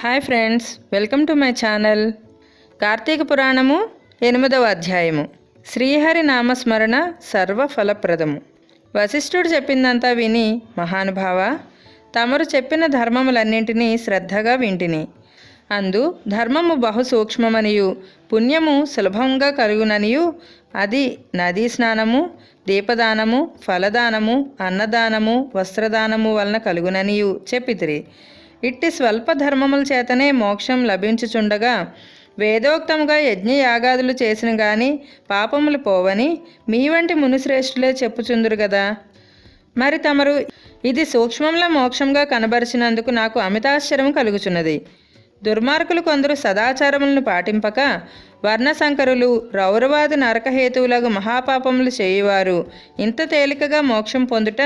Hi friends welcome to my channel. Karthika Puranamu ఎనిమిదవ అధ్యాయము. శ్రీహరి నామస్మరణ సర్వఫలప్రదము. వశిష్ఠుడు చెప్పిందంతా విని మహానుభావ తమరు చెప్పిన ధర్మములన్నింటినీ శ్రద్ధగా వింటిని. అందు ధర్మము బహు సూక్ష్మమనియు పుణ్యము సులభంగా కలుగుననియు అది నదీ స్నానము దీపదానము ఫలదానము అన్నదానము వస్త్రదానము వలన కలుగుననియు చెప్పితిరి. ఇట్టి స్వల్ప ధర్మముల చేతనే మోక్షం లభించుచుండగా వేదోక్తముగా యజ్ఞయాగాదులు చేసిన గాని పాపములు పోవని మీ వంటి మునిశ్రేష్ఠులే చెప్పుచుందురు కదా మరి తమరు ఇది సూక్ష్మంలో మోక్షంగా కనబరిచినందుకు నాకు అమితాశ్చర్యం కలుగుచున్నది. దుర్మార్గులు కొందరు సదాచారములను పాటింపక వర్ణశంకరులు రౌరవాది నరకహేతువులకు మహాపాపములు చేయువారు ఇంత తేలికగా మోక్షం పొందుట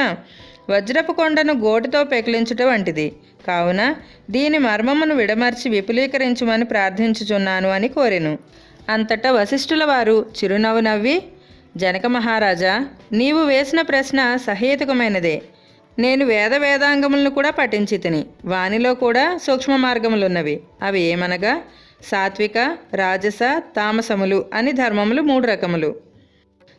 వజ్రపు కొండను గోటితో పెకిలించుట వంటిది. కావున దీని మర్మమును విడమర్చి విపులీకరించమని ప్రార్థించుచున్నాను అని కోరెను. అంతటా వశిష్ఠుల వారు చిరునవ్వు నవ్వి జనక మహారాజా నీవు వేసిన ప్రశ్న సహేతుకమైనదే. నేను వేద వేదాంగములను కూడా పఠించి తిని వానిలో కూడా సూక్ష్మ మార్గములున్నవి. అవి ఏమనగా సాత్విక రాజస తామసములు అని ధర్మములు మూడు రకములు.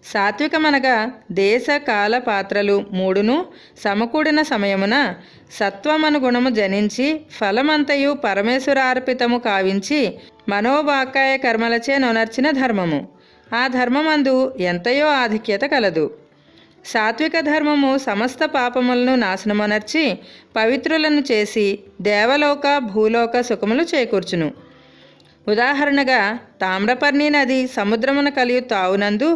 సాత్వికమనగా దేశ కాల పాత్రలు మూడును సమకూడిన సమయమున సత్వమనుగుణము జనించి ఫలమంతయు పరమేశ్వరార్పితము కావించి మనోవాకాయ కర్మలచే నొనర్చిన ధర్మము. ఆ ధర్మమందు ఎంతయో ఆధిక్యత కలదు. సాత్విక ధర్మము సమస్త పాపములను నాశనమనర్చి పవిత్రులను చేసి దేవలోక భూలోక సుఖములు చేకూర్చును. ఉదాహరణగా తామ్రపర్ణి నది సముద్రమున కలియు తావునందు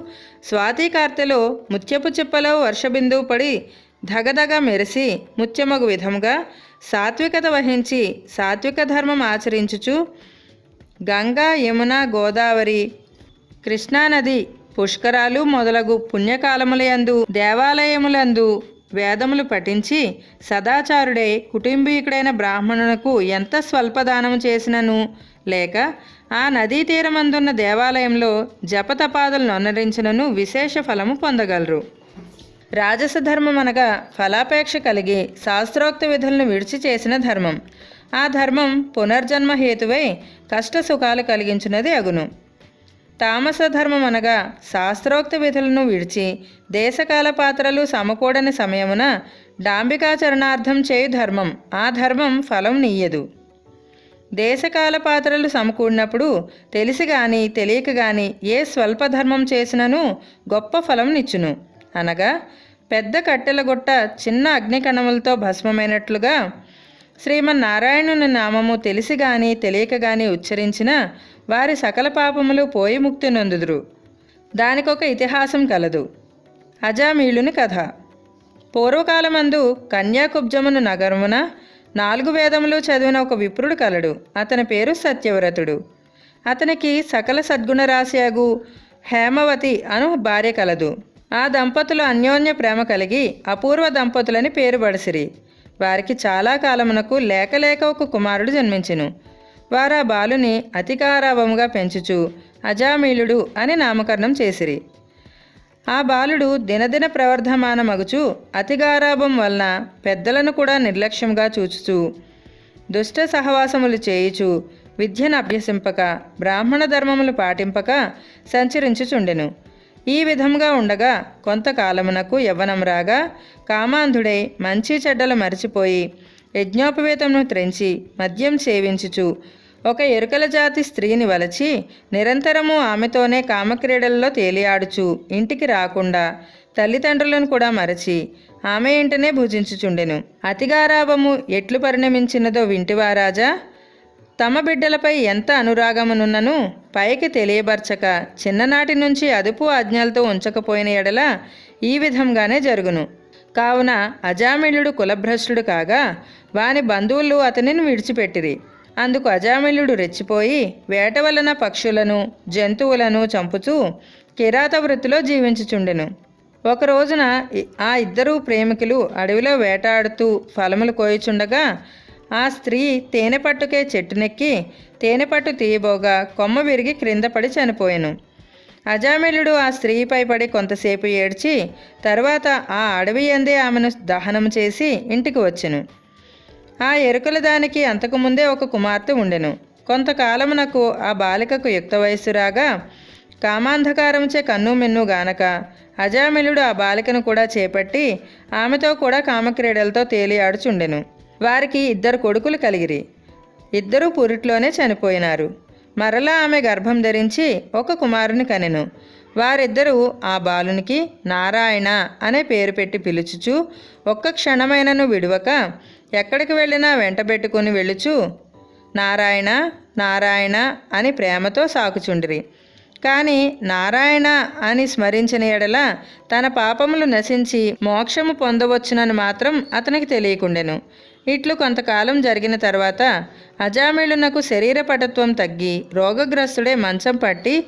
స్వాతి కార్తెలో ముత్యపు చిప్పలో వర్షబిందువు పడి ధగధగ మెరిసి ముత్యమగు విధముగా సాత్వికత వహించి సాత్విక ధర్మం ఆచరించుచు గంగా యమున గోదావరి కృష్ణానది పుష్కరాలు మొదలగు పుణ్యకాలములయందు దేవాలయములందు వేదములు పఠించి సదాచారుడై కుటుంబీకుడైన బ్రాహ్మణునకు ఎంత స్వల్పదానము చేసినను? లేక ఆ నదీ తీరమందున్న దేవాలయంలో జపతపాదులను అనురించినను విశేష ఫలము పొందగలరు. రాజస ధర్మం అనగా ఫలాపేక్ష కలిగి శాస్త్రోక్త విధులను విడిచి చేసిన ధర్మం. ఆ ధర్మం పునర్జన్మ హేతువై కష్ట సుఖాలు కలిగించినది అగును. తామస ధర్మం అనగా శాస్త్రోక్త విధులను విడిచి దేశకాల పాత్రలు సమకూడని సమయమున డాంబికాచరణార్థం చేయు ధర్మం. ఆ ధర్మం ఫలం నీయదు. దేశకాల పాత్రలు సమకూడినప్పుడు తెలిసి గాని తెలియక గాని ఏ స్వల్ప ధర్మం చేసినను గొప్ప ఫలం నిచ్చును. అనగా పెద్ద కట్టెల గుట్ట చిన్న అగ్నికణములతో భస్మమైనట్లుగా శ్రీమన్నారాయణుని నామము తెలిసి గాని తెలియక గాని ఉచ్చరించిన వారి సకల పాపములు పోయి ముక్తి నొందుదురు. దానికొక ఇతిహాసం కలదు. అజామీళుని కథ. పూర్వకాలమందు కన్యాకుబ్జమును నగరమున నాలుగు వేదములు చదివిన ఒక విప్రుడు కలడు. అతని పేరు సత్యవ్రతుడు. అతనికి సకల సద్గుణరాశియగు హేమవతి అను భార్య కలదు. ఆ దంపతులు అన్యోన్య ప్రేమ కలిగి అపూర్వ దంపతులని పేరు పడిసిరి వారికి చాలా కాలమునకు లేకలేక ఒక కుమారుడు జన్మించెను. వారా బాలుని అతికారాభముగా పెంచుచు అజామీలుడు అని నామకరణం చేసిరి. ఆ బాలుడు దినదిన ప్రవర్ధమానమగుచు అతిగారాభం వలన పెద్దలను కూడా నిర్లక్ష్యంగా చూచుచు దుష్ట సహవాసములు చేయుచు విద్యను అభ్యసింపక బ్రాహ్మణ ధర్మములు పాటింపక సంచరించుచుండెను. ఈ విధంగా ఉండగా కొంతకాలమునకు యవ్వనం రాగా కామాంధుడై మంచి చెడ్డలు మరిచిపోయి యజ్ఞోపవేతమును త్రెంచి మద్యం సేవించుచు. ఒక ఎరుకల జాతి స్త్రీని వలచి నిరంతరము ఆమెతోనే కామక్రీడల్లో తేలియాడుచు ఇంటికి రాకుండా తల్లిదండ్రులను కూడా మరచి ఆమె ఇంటనే భుజించుచుండెను. అతిగారాభము ఎట్లు పరిణమించినదో వింటివారాజా తమ బిడ్డలపై ఎంత అనురాగమునున్నను? పైకి తెలియబర్చక చిన్ననాటి నుంచి అదుపు ఆజ్ఞలతో ఉంచకపోయిన ఎడల ఈ విధంగానే జరుగును. కావున అజామిళుడు కులభ్రష్టుడు కాగా వాని బంధువులు అతనిని విడిచిపెట్టిరి. అందుకు అజామిలుడు రెచ్చిపోయి వేట వలన పక్షులను జంతువులను చంపుతూ కిరాత వృత్తిలో జీవించుచుండెను. ఒక రోజున ఆ ఇద్దరు ప్రేమికులు అడవిలో వేటాడుతూ ఫలములు కోయుచుండగా ఆ స్త్రీ తేనె పట్టుకే చెట్టునెక్కి తేనె పట్టు తీయబోగా కొమ్మ విరిగి క్రింద పడి చనిపోయాను. అజామిలుడు ఆ స్త్రీపై పడి కొంతసేపు ఏడ్చి తర్వాత ఆ అడవి అందే ఆమెను దహనం చేసి ఇంటికి వచ్చెను. ఆ ఎరుకల దానికి అంతకుముందే ఒక కుమార్తె ఉండెను. కొంతకాలమునకు ఆ బాలికకు యుక్త వయస్సు రాగా కామాంధకారంచే కన్ను మిన్ను గానక అజామిలుడు ఆ బాలికను కూడా చేపట్టి ఆమెతో కూడా కామక్రీడలతో తేలియాడుచుండెను వారికి ఇద్దరు కొడుకులు కలిగిరి. ఇద్దరూ పురిట్లోనే చనిపోయినారు. మరలా ఆమె గర్భం ధరించి ఒక కుమారుని కనెను. వారిద్దరూ ఆ బాలునికి నారాయణ అనే పేరు పెట్టి పిలుచుచు ఒక్క క్షణమైనను విడువక ఎక్కడికి వెళ్ళినా వెంటబెట్టుకుని వెళ్ళుచు. నారాయణ నారాయణ అని ప్రేమతో సాకుచుండిరి. కానీ నారాయణ అని స్మరించిన ఎడల తన పాపములు నశించి మోక్షము పొందవచ్చునని మాత్రం అతనికి తెలియకుండెను. ఇట్లు కొంతకాలం జరిగిన తర్వాత అజామిళునకు శరీర పటత్వం తగ్గి రోగగ్రస్తుడే మంచం పట్టి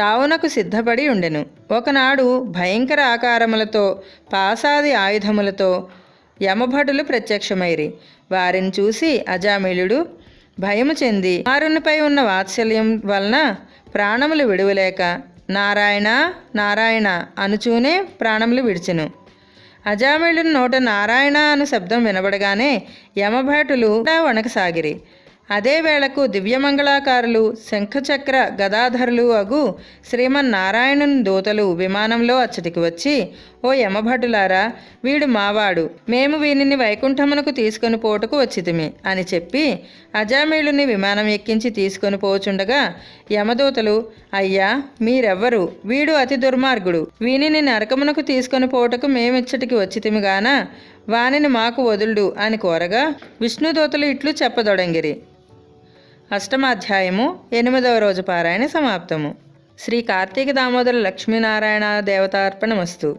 చావునకు సిద్ధపడి ఉండెను. ఒకనాడు భయంకర ఆకారములతో పాసాది ఆయుధములతో యమభటులు ప్రత్యక్షమైరి. వారిని చూసి అజామిళుడు భయము చెంది వారునిపై ఉన్న వాత్సల్యం వలన ప్రాణములు విడువలేక నారాయణ నారాయణ అనుచూనే ప్రాణములు విడిచెను. అజామిళుని నోట నారాయణ అను శబ్దం వినబడగానే యమభటులు వణకసాగిరి. అదే వేళకు దివ్యమంగళాకారులు శంఖచక్ర గదాధరులు అగు శ్రీమన్నారాయణుని దూతలు విమానంలో అచ్చటికి వచ్చి ఓ యమభటులారా వీడు మావాడు. మేము వీనిని వైకుంఠమునకు తీసుకొని పోటుకు వచ్చితిమి అని చెప్పి అజామీళుని విమానం ఎక్కించి తీసుకొని పోచుండగా యమదూతలు అయ్యా మీరెవ్వరు? వీడు అతి దుర్మార్గుడు. వీనిని నరకమునకు తీసుకొని పోటకు మేమిచ్చటికి వచ్చితిమి గాన? వానిని మాకు వదులుడు అని కోరగా విష్ణుదూతలు ఇట్లు చెప్పదొడంగిరి. అష్టమాధ్యాయము ఎనిమిదవ రోజు పారాయణ సమాప్తము. శ్రీ కార్తీక దామోదర లక్ష్మీనారాయణ దేవతార్పణమస్తు.